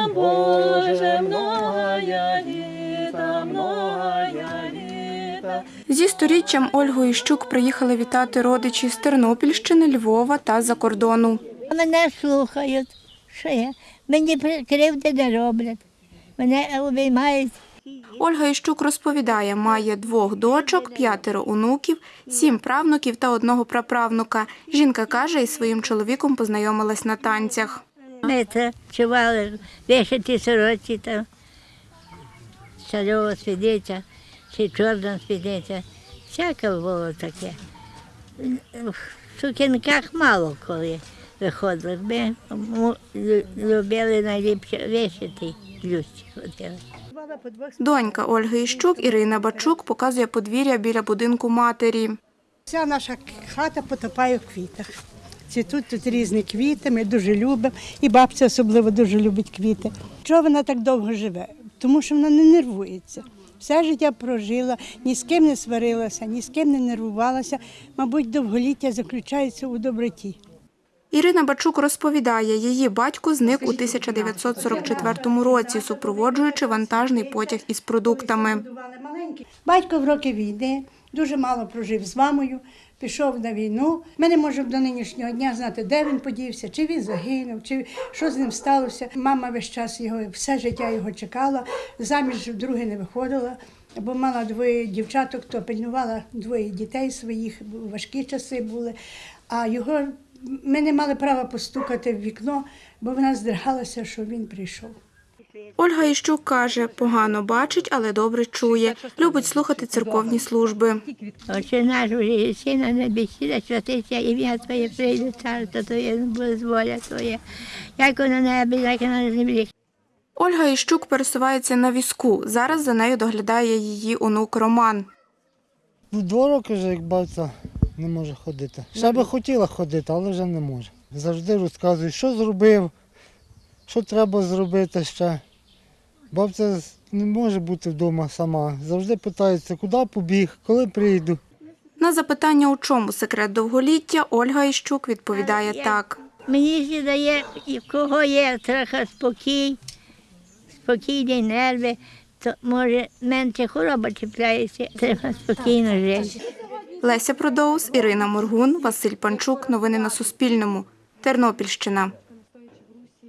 нам, Боже, многая літа, многая літа. Зі сторіччям Ольгу Іщук приїхали вітати родичі з Тернопільщини, Львова та за кордону. Мене слухають. Що я? Мені кривди не роблять. Мене обіймають. Ольга Іщук розповідає, має двох дочок, п'ятеро онуків, сім правнуків та одного праправнука. Жінка каже, із своїм чоловіком познайомилась на танцях. Ми це чували вишиті сорочі там. Шальова спідниця, чи чорна спідниця. Всяке було таке. В сукінках мало коли виходили. Ми любили найліпше вишити блюзці ходили. Донька Ольги Іщук Ірина Бачук показує подвір'я біля будинку матері. Вся наша хата потопає в квітах. Цвітуть тут різні квіти, ми дуже любимо. І бабця особливо дуже любить квіти. Чого вона так довго живе? Тому що вона не нервується. Все життя прожила, ні з ким не сварилася, ні з ким не нервувалася. Мабуть, довголіття заключається у доброті. Ірина Бачук розповідає, її батько зник у 1944 році, супроводжуючи вантажний потяг із продуктами. Батько в роки війни дуже мало прожив з мамою, пішов на війну. Ми не можемо до нинішнього дня знати, де він подівся, чи він загинув, чи що з ним сталося. Мама весь час його, все життя його чекала, заміж вдруге не виходила, бо мала двоє дівчаток, то пильнувала двоє дітей своїх, важкі часи були. А його ми не мали права постукати в вікно, бо вона здригалася, що він прийшов. Ольга Іщук каже, погано бачить, але добре чує. Любить слухати церковні служби. Отче наш уже єси на святиться ім'я Твоє, прийде царство Твоє, буде воля Твоя, як на небі, як на землі. Ольга Іщук пересувається на візку. Зараз за нею доглядає її онук Роман. Ну, два роки вже як бабця не може ходити. Ще би хотіла ходити, але вже не може. Завжди розказує, що зробив, що треба зробити ще. Бабця не може бути вдома сама. Завжди питається, куди побіг, коли прийду. На запитання, у чому секрет довголіття, Ольга Іщук відповідає так. Мені ще дає, в кого є трохи спокій, спокійні нерви, то може менше хвороба чіпляється, треба спокійно жити. Леся Продоус, Ірина Моргун, Василь Панчук. Новини на Суспільному. Тернопільщина.